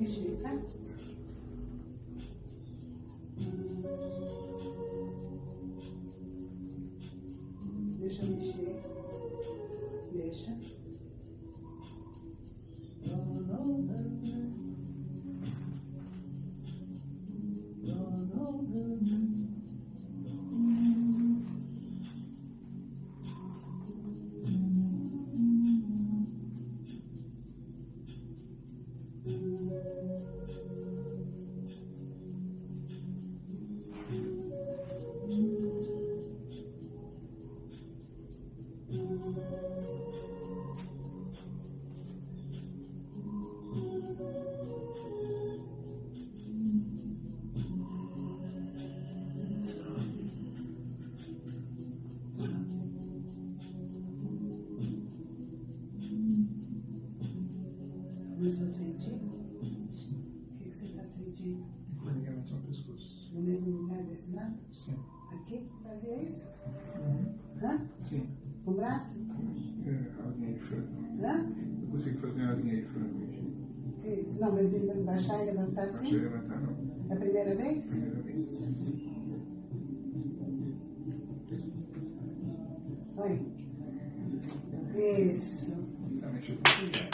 Thank you. Começou a sentir? O que você está sentindo? Ligamento no pescoço. No mesmo lugar desse lado? Sim. Aqui? Fazia isso? Uhum. Hã? Sim. Com o braço? É, asinha de frango. Hã? Eu consigo fazer uma asinha de frango hoje. Isso. Não, mas de baixar e levantar assim? levantar não. É a primeira vez? Primeira vez. Oi. Isso. Tá mexendo.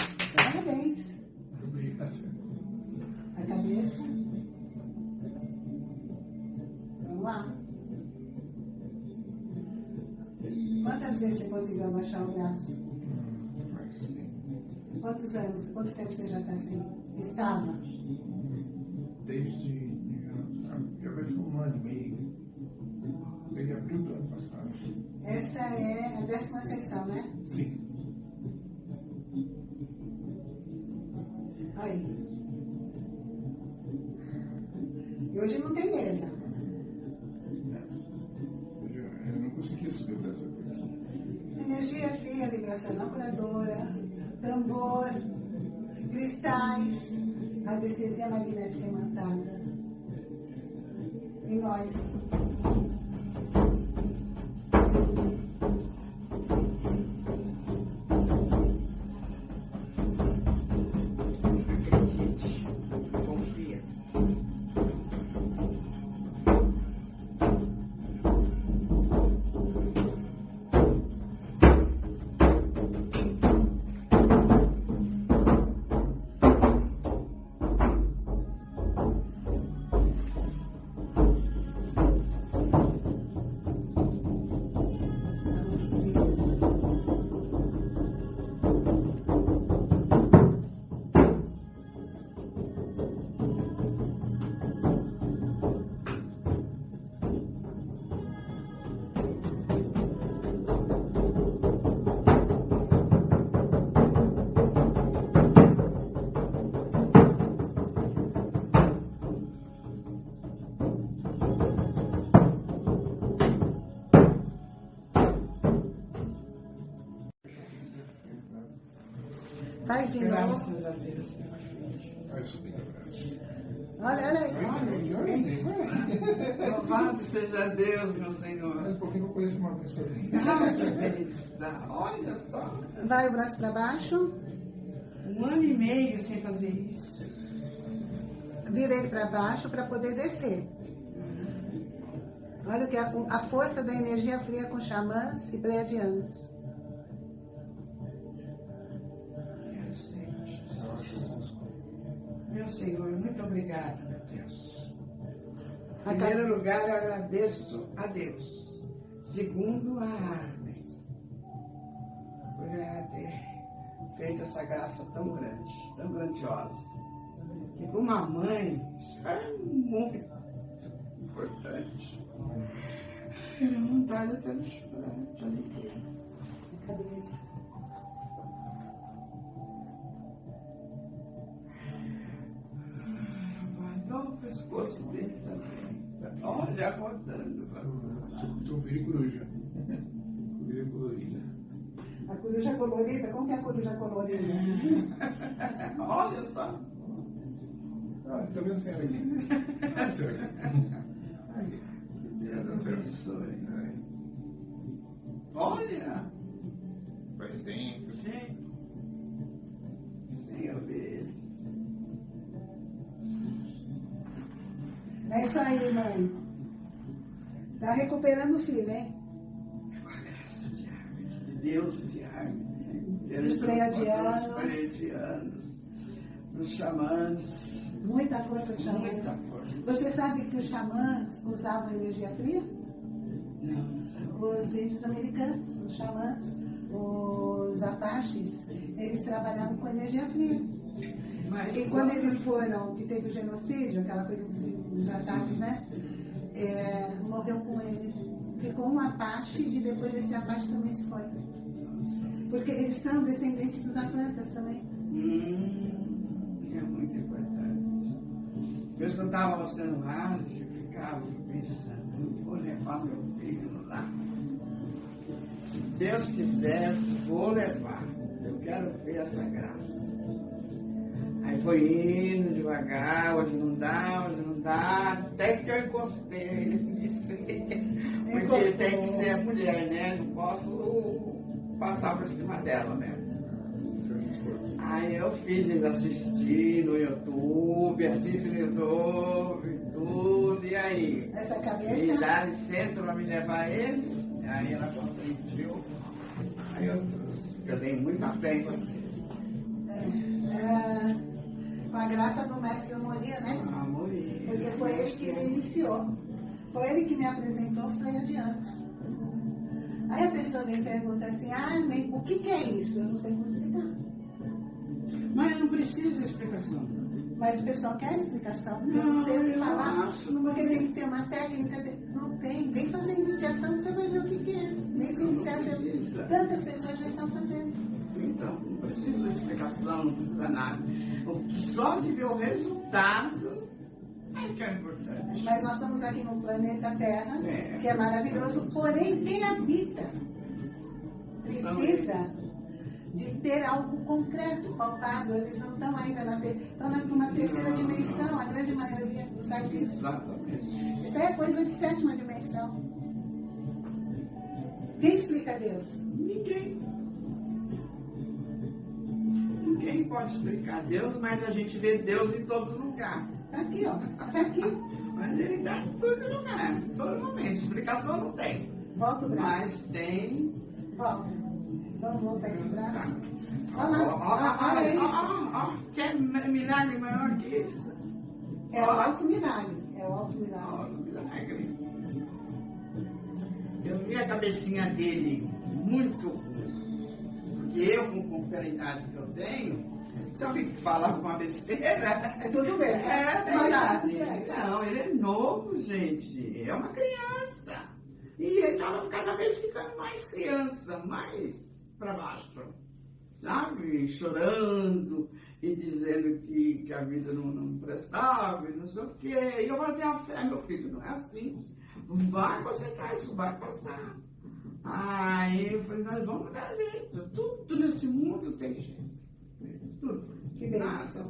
Quantas vezes você conseguiu abaixar o braço? Quantos anos? Quanto tempo você já está assim? Estava? Desde. Já vai ser um ano e meio. Desde abril do ano passado. Essa é a décima sessão, né? Sim. Aí. E hoje não tem mesa. Eu, já- eu não conseguia subir dessa vez. Curadora, tambor, cristais, anestesia magnética imantada. E nós. Faz de novo. Graças a Deus. Olha, olha aí. Louvado seja Deus, meu Senhor. Mais um pouquinho eu conheço uma vez sozinho. Ah, que beleza. Olha só. Vai o braço para baixo. Um ano e meio sem fazer isso. Vira ele para baixo para poder descer. Olha o que é a, a força da energia fria com xamãs e pleiadianos. Obrigado, meu Deus. Em primeiro lugar, eu agradeço a Deus. Segundo, a Armes. Por ter feito essa graça tão grande, tão grandiosa. Que para uma mãe, isso é muito importante. Era vontade até de chorar, de alegria. Pescoço dele também. Olha, rodando. Tu vira coruja. Coruja colorida. A coruja colorida, como que é a coruja colorida? Olha só. Ah, você tá vendo assim aqui? Ah, certo. Aí. Deus abençoe. Olha. Faz tempo. Gente. Isso aí, mãe. Tá recuperando o filho, hein? Com a graça de deuses de Armin. Dos pleiadianos. Dos pleiadianos, dos xamãs. Muita força de xamãs. Muita força. Você sabe que os xamãs usavam energia fria? Não, não sei. Os índios americanos, os xamãs, os apaches, eles trabalhavam com energia fria. Mas E quando eles foram, que teve o genocídio, aquela coisa dos, ataques, né? É, morreu com eles. Ficou um Apache e depois esse Apache também se foi. Porque eles são descendentes dos Atlantas também. Hum, é muito importante. Eu escutava você no rádio e ficava pensando, eu vou levar meu filho lá. Se Deus quiser, vou levar. Eu quero ver essa graça. Aí foi indo devagar, hoje não dá, hoje não dá, até que eu encostei ele me disse. Porque tem que ser mulher, né? Não posso passar por cima dela mesmo. Aí eu fiz eles assistir no YouTube, assiste no YouTube, tudo, e aí? Essa cabeça. dá licença para me levar ele, aí ela consentiu. Aí eu, eu dei muita fé em você. é, graça do mestre eu moria, né? Amor e- Porque foi ele que me iniciou. Foi ele que me apresentou os pleiadianos. Aí a pessoa me pergunta assim, ah, nem- o que, que é isso? Eu não sei como explicar. Mas não precisa de explicação. Mas o pessoal quer explicação, eu Não, não sei o que falar, não porque tem. que ter uma técnica. Não tem, vem fazer iniciação você vai ver o que, que é. Vem se Não iniciar, tantas pessoas já estão fazendo. Então, não precisa de explicação, não precisa nada. O que só de ver o resultado é que é importante. Mas nós estamos aqui no planeta Terra, É. que é maravilhoso, porém quem habita precisa de ter algo concreto, palpável. Eles não estão ainda na, te... estão na- numa terceira dimensão, a grande maioria não sabe disso. Exatamente. Isso é coisa de sétima dimensão. Quem explica Deus? Ninguém. Pode explicar Deus, mas a gente vê Deus em todo lugar. Está aqui, ó. Está aqui. Mas ele está em todo lugar, em todo momento. Explicação não tem. Volta o braço. Mas tem. Volta. Vamos voltar esse Tá. braço. Ó, Olha lá. ó, Olha isso. Quer milagre maior que isso? É o alto milagre. É o alto milagre. Nossa, milagre. Eu vi a cabecinha dele muito ruim. Porque eu, com, com a idade que eu tenho, se eu fico falando uma besteira. É tudo bem. É tá verdade. Não, ele é novo, gente. É uma criança. E ele estava cada vez ficando mais criança, mais para baixo. Sabe? Chorando e dizendo que, que a vida não, não prestava e não sei o quê. E eu falei, tenha fé, meu filho, não é assim. Vai concentrar, isso vai passar. Aí eu falei, nós vamos dar jeito. Tudo nesse mundo tem jeito. Que bênção.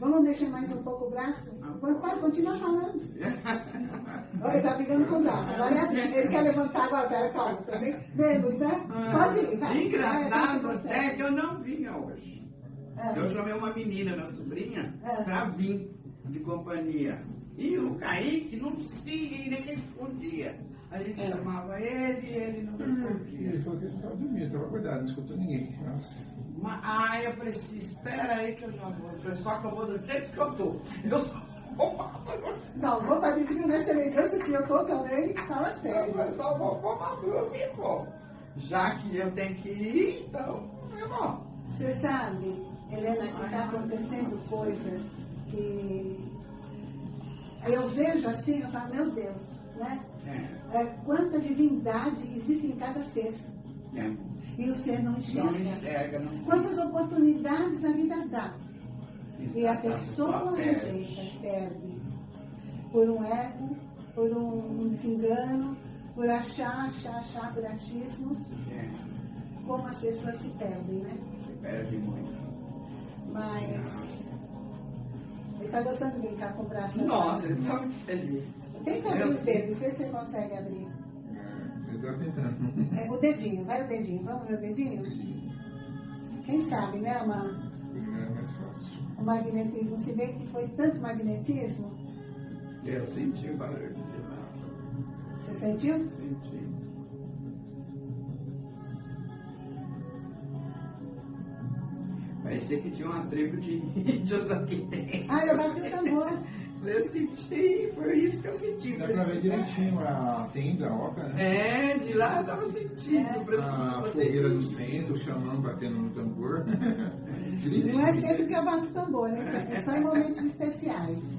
Vamos mexer mais um pouco o braço? Pode, pode continuar falando. Olha, ele tá pegando com o braço. Agora ele quer levantar agora. Pera, calma. Também. Menos, né? Pode ir, vai. Engraçado vai, é que eu não vinha hoje. É. Eu chamei uma menina, minha sobrinha, É. pra vir de companhia. E o Kaique não se nem respondia. A gente É. chamava ele e ele não E ele respondia. falou que ele estava dormindo, estava acordado, não escutou ninguém. Nossa. Mas, aí eu falei assim, espera aí que eu já vou. Eu falei, só que eu vou do jeito que eu tô. Eu só vou pra você. Não, vou para dizer nessa elegância que eu tô também. Fala Eu sério. falei, só vou pôr uma blusa e vou. Já que eu tenho que ir, então eu vou. Você sabe, Helena, que está acontecendo coisas que eu vejo assim, eu falo, meu Deus, né? É, É, quanta divindade existe em cada ser. é. E o ser não Não enxerga. enxerga, não Quantas oportunidades a vida dá. E a pessoa rejeita, perde. Por um ego, por um, desengano, por achar, achar, achar, por achismos, É, como as pessoas se perdem, né? se perde muito. Mas ele está gostando de brincar com o braço. Né? Nossa, ele está muito feliz. Tenta abrir os dedos, ver se você consegue abrir. É, eu tô tentando. É, o dedinho, vai o dedinho. Vamos ver o dedinho? Quem sabe, né, amar? É mais fácil. O magnetismo, se bem que foi tanto magnetismo? Eu senti o barulho de lá. Você sentiu? Senti. Parecia que tinha uma tribo de índios aqui bati o tambor. Eu senti, foi isso que eu senti. Dá pra ver direitinho a tenda, a oca, né? É, de lá eu tava sentindo. É. A uma fogueira do centro, o xamã batendo no tambor. Não é sempre que eu bato tambor, né? É só em momentos especiais.